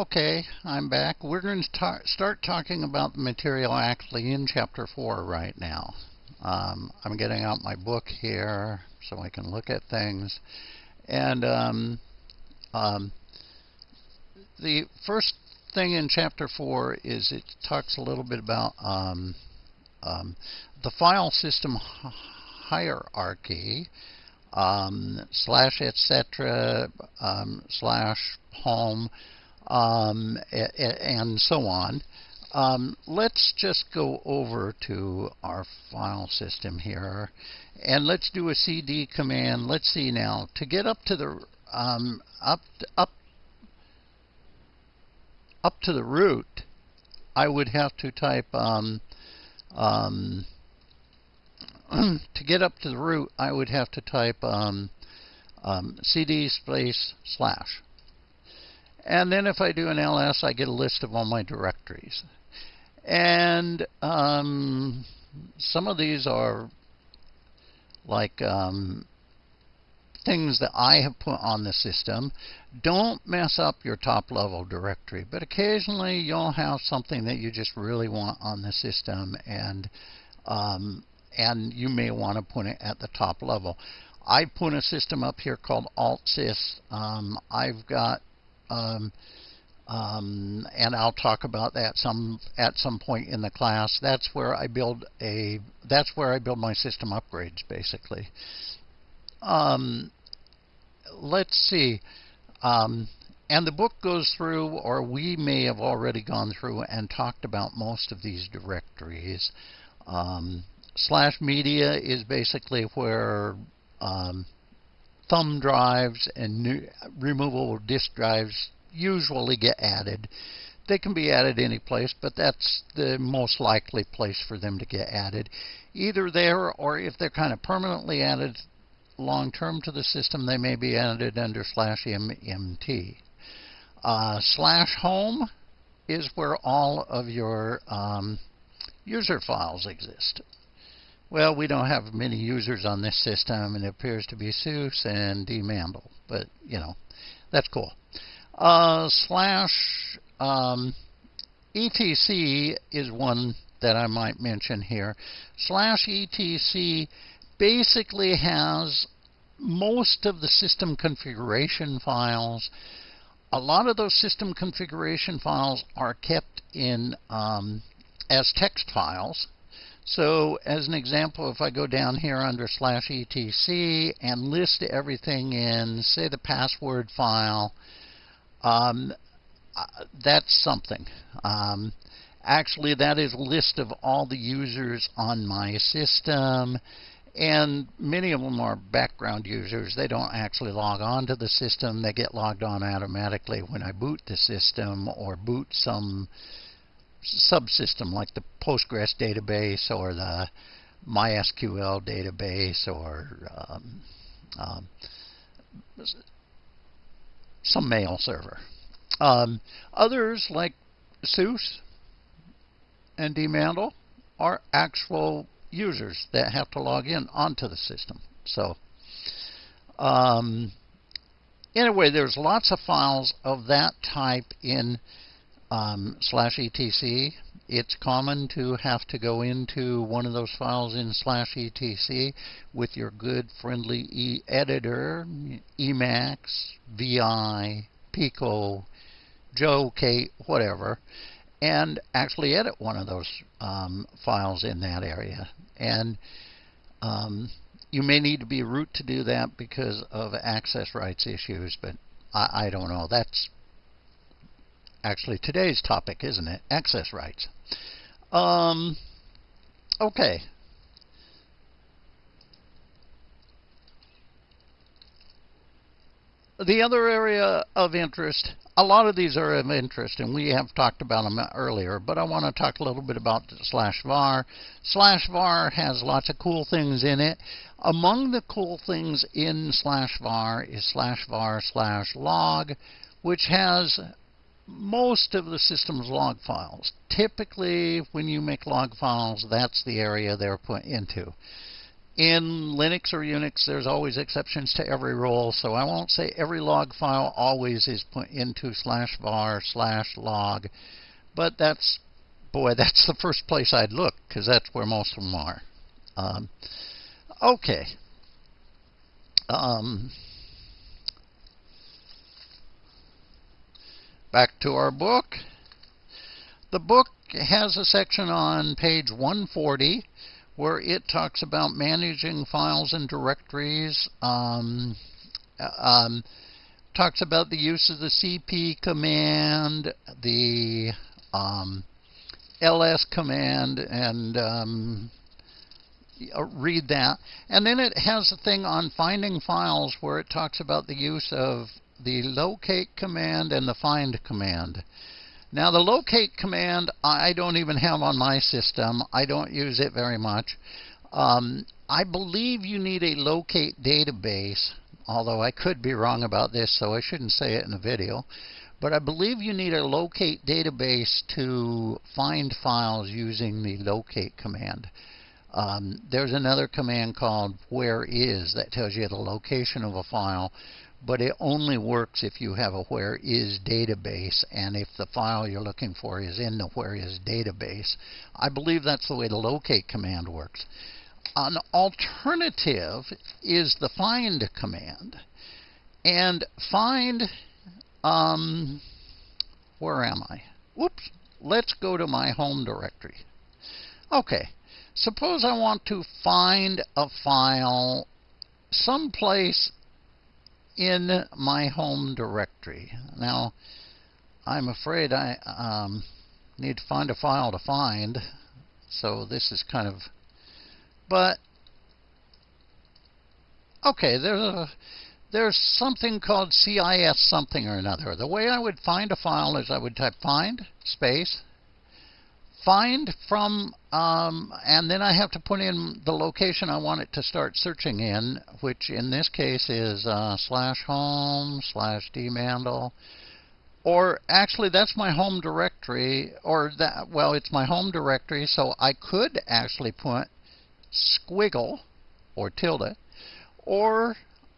Okay, I'm back. We're going to ta start talking about the material actually in Chapter 4 right now. Um, I'm getting out my book here so I can look at things. And um, um, the first thing in Chapter 4 is it talks a little bit about um, um, the file system hierarchy um, slash etc slash home um, and so on. Um, let's just go over to our file system here and let's do a cd command. Let's see now to get up to the um, up up up to the root. I would have to type um, um, to get up to the root. I would have to type um, cd space slash. And then if I do an ls, I get a list of all my directories. And um, some of these are like um, things that I have put on the system. Don't mess up your top level directory, but occasionally you'll have something that you just really want on the system and um, and you may want to put it at the top level. I put a system up here called AltSys. Um, I've got um, um, and I'll talk about that some at some point in the class. That's where I build a that's where I build my system upgrades basically. Um, let's see. Um, and the book goes through, or we may have already gone through and talked about most of these directories. Um, slash media is basically where um, thumb drives and new, removable disk drives usually get added. They can be added any place, but that's the most likely place for them to get added. Either there or if they're kind of permanently added long term to the system, they may be added under slash MNT. Uh, slash home is where all of your um, user files exist. Well, we don't have many users on this system, and it appears to be SUSE and dmandl, but, you know, that's cool. Uh, slash um, etc is one that I might mention here. Slash etc basically has most of the system configuration files. A lot of those system configuration files are kept in um, as text files. So as an example, if I go down here under slash etc and list everything in, say, the password file, um, uh, that's something. Um, actually, that is a list of all the users on my system. And many of them are background users. They don't actually log on to the system. They get logged on automatically when I boot the system or boot some subsystem like the Postgres database or the MySQL database or um, um, some mail server. Um, others like SUSE and dmandl are actual users that have to log in onto the system. So um, anyway, there's lots of files of that type in um, slash etc. It's common to have to go into one of those files in slash etc with your good friendly e editor, Emacs, VI, Pico, Joe, Kate, whatever, and actually edit one of those um, files in that area. And um, you may need to be root to do that because of access rights issues, but I, I don't know. That's actually today's topic, isn't it? Access rights. Um, okay. The other area of interest, a lot of these are of interest, and we have talked about them earlier, but I want to talk a little bit about slash var. Slash var has lots of cool things in it. Among the cool things in slash var is slash var slash log, which has most of the system's log files. Typically, when you make log files, that's the area they're put into. in Linux or Unix, there's always exceptions to every rule, so I won't say every log file always is put into slash var slash log, but that's, boy, that's the first place I'd look, because that's where most of them are. Um, okay. Um, back to our book. The book has a section on page 140 where it talks about managing files and directories. Um, um, talks about the use of the cp command, the um, ls command, and um, uh, read that. And then it has a thing on finding files where it talks about the use of the locate command and the find command. Now the locate command I don't even have on my system. I don't use it very much. Um, I believe you need a locate database, although I could be wrong about this, so I shouldn't say it in a video. But I believe you need a locate database to find files using the locate command. Um, there's another command called where is that tells you the location of a file but it only works if you have a where is database and if the file you're looking for is in the where is database. I believe that's the way the locate command works. An alternative is the find command. And find, um, where am I? Whoops, let's go to my home directory. Okay, suppose I want to find a file someplace in my home directory. Now, I'm afraid I um, need to find a file to find, so this is kind of, but okay, there's a there's something called CIS something or another. The way I would find a file is I would type find space find from, um, and then I have to put in the location I want it to start searching in, which in this case is uh, slash home slash dmandel. Or actually, that's my home directory, or that, well, it's my home directory, so I could actually put squiggle or tilde, or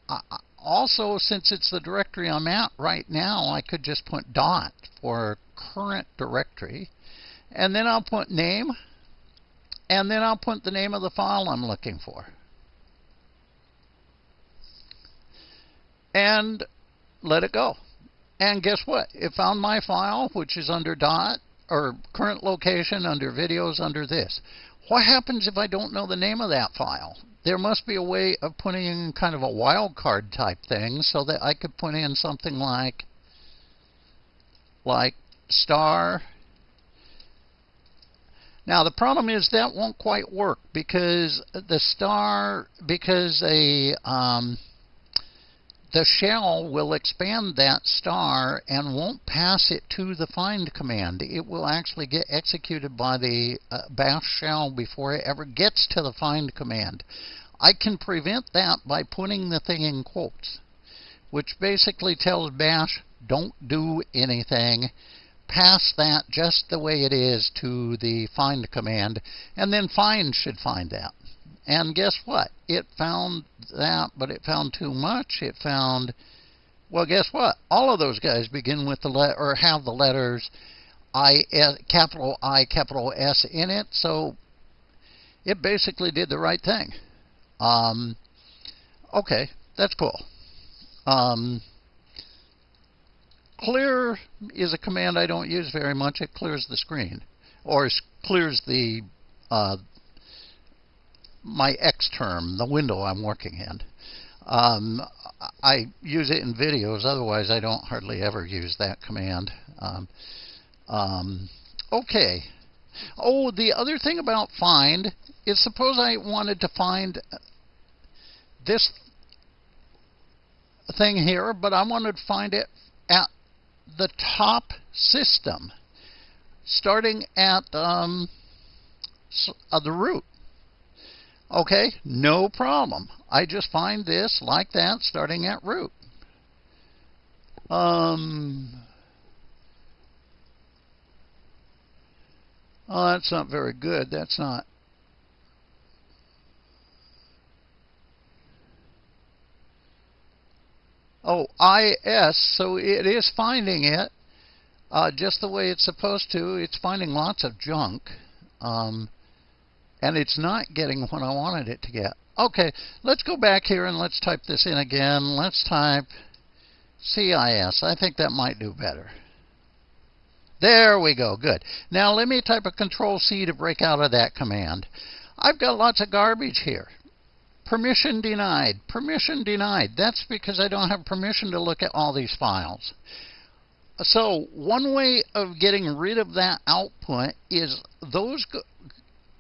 uh, also, since it's the directory I'm at right now, I could just put dot for current directory. And then I'll put name. And then I'll put the name of the file I'm looking for. And let it go. And guess what? It found my file, which is under dot, or current location under videos under this. What happens if I don't know the name of that file? There must be a way of putting in kind of a wildcard type thing so that I could put in something like like star now the problem is that won't quite work because the star because a um, the shell will expand that star and won't pass it to the find command. It will actually get executed by the uh, bash shell before it ever gets to the find command. I can prevent that by putting the thing in quotes, which basically tells bash don't do anything pass that just the way it is to the find command, and then find should find that. And guess what? It found that, but it found too much. It found, well, guess what? All of those guys begin with the letter or have the letters I capital I capital S in it, so it basically did the right thing. Um, okay, that's cool. Um, Clear is a command I don't use very much. It clears the screen or clears the uh, my X term, the window I'm working in. Um, I use it in videos. Otherwise, I don't hardly ever use that command. Um, um, okay. Oh, the other thing about find is suppose I wanted to find this thing here, but I wanted to find it the top system, starting at um, uh, the root. Okay, no problem. I just find this like that, starting at root. Um, oh, that's not very good. That's not. IS, so it is finding it uh, just the way it's supposed to. It's finding lots of junk, um, and it's not getting what I wanted it to get. Okay, let's go back here and let's type this in again. Let's type CIS. I think that might do better. There we go. Good. Now let me type a Control C to break out of that command. I've got lots of garbage here. Permission denied. Permission denied. That's because I don't have permission to look at all these files. So one way of getting rid of that output is those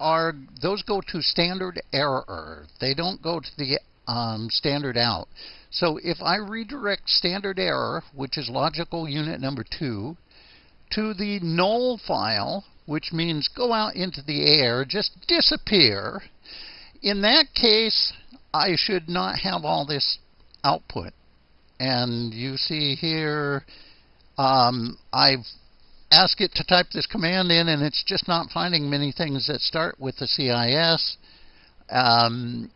are those go to standard error. They don't go to the um, standard out. So if I redirect standard error, which is logical unit number two, to the null file, which means go out into the air, just disappear, in that case, I should not have all this output. And you see here, um, I've asked it to type this command in, and it's just not finding many things that start with the CIS. Um,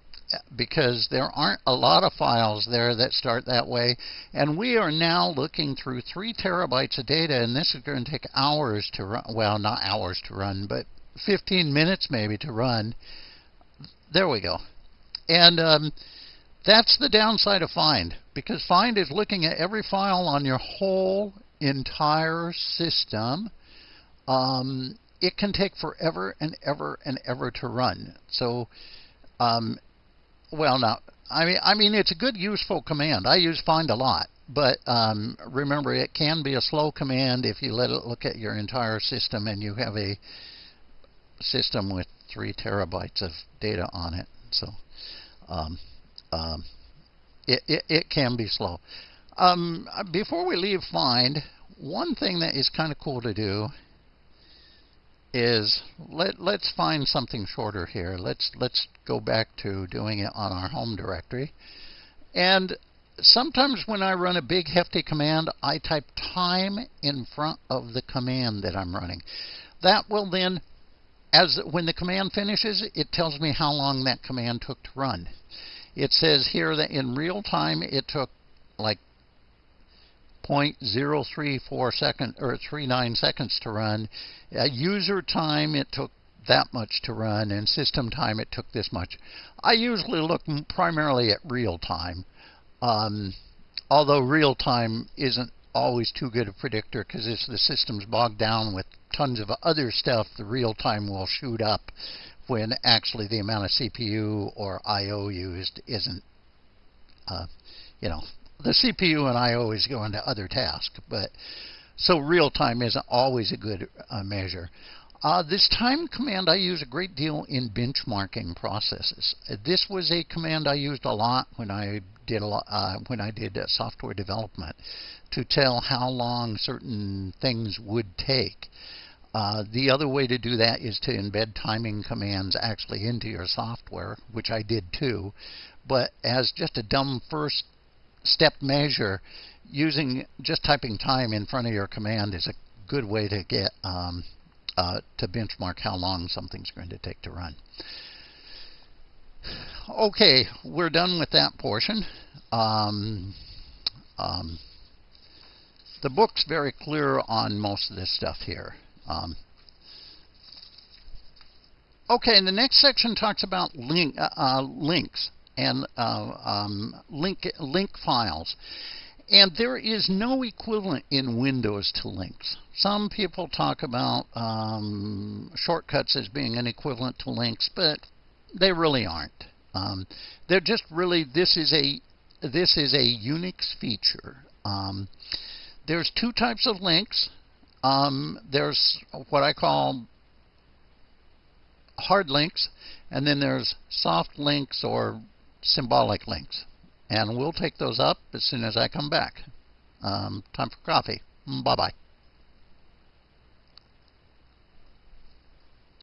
because there aren't a lot of files there that start that way. And we are now looking through three terabytes of data, and this is going to take hours to run. Well, not hours to run, but 15 minutes maybe to run. There we go. And um, that's the downside of Find, because Find is looking at every file on your whole entire system. Um, it can take forever and ever and ever to run. So um, well, now I mean, I mean, it's a good, useful command. I use find a lot, but um, remember, it can be a slow command if you let it look at your entire system and you have a system with three terabytes of data on it. So, um, um, it, it, it can be slow. Um, before we leave find, one thing that is kind of cool to do is let let's find something shorter here. Let's let's go back to doing it on our home directory. And sometimes when I run a big hefty command, I type time in front of the command that I'm running. That will then as when the command finishes, it tells me how long that command took to run. It says here that in real time it took like 0.034 second or 39 seconds to run. At user time, it took that much to run, and system time, it took this much. I usually look primarily at real time, um, although real time isn't always too good a predictor because if the system's bogged down with tons of other stuff, the real time will shoot up when actually the amount of CPU or I/O used isn't, uh, you know, the CPU and I always go into other tasks, but so real time isn't always a good uh, measure. Uh, this time command I use a great deal in benchmarking processes. This was a command I used a lot when I did a lot, uh, when I did uh, software development to tell how long certain things would take. Uh, the other way to do that is to embed timing commands actually into your software, which I did too. But as just a dumb first step measure, using just typing time in front of your command is a good way to get um, uh, to benchmark how long something's going to take to run. Okay, we're done with that portion. Um, um, the book's very clear on most of this stuff here. Um, okay, and the next section talks about link, uh, uh, links and uh, um, link, link files. And there is no equivalent in Windows to links. Some people talk about um, shortcuts as being an equivalent to links, but they really aren't. Um, they're just really this is a this is a Unix feature. Um, there's two types of links. Um, there's what I call hard links, and then there's soft links or symbolic links. And we'll take those up as soon as I come back. Um, time for coffee. Bye-bye.